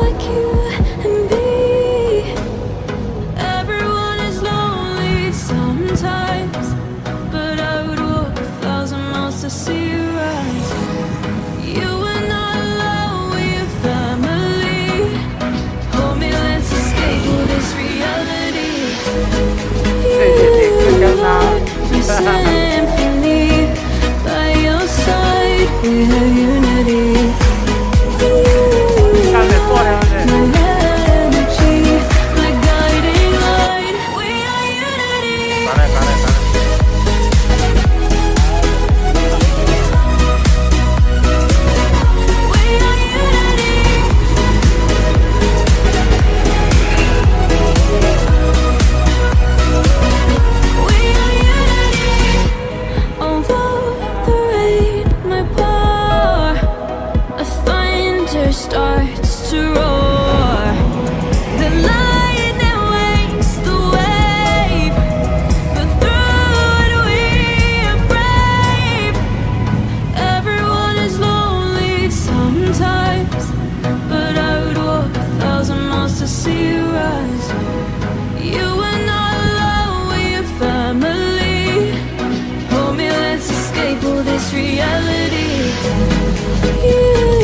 like you. reality. You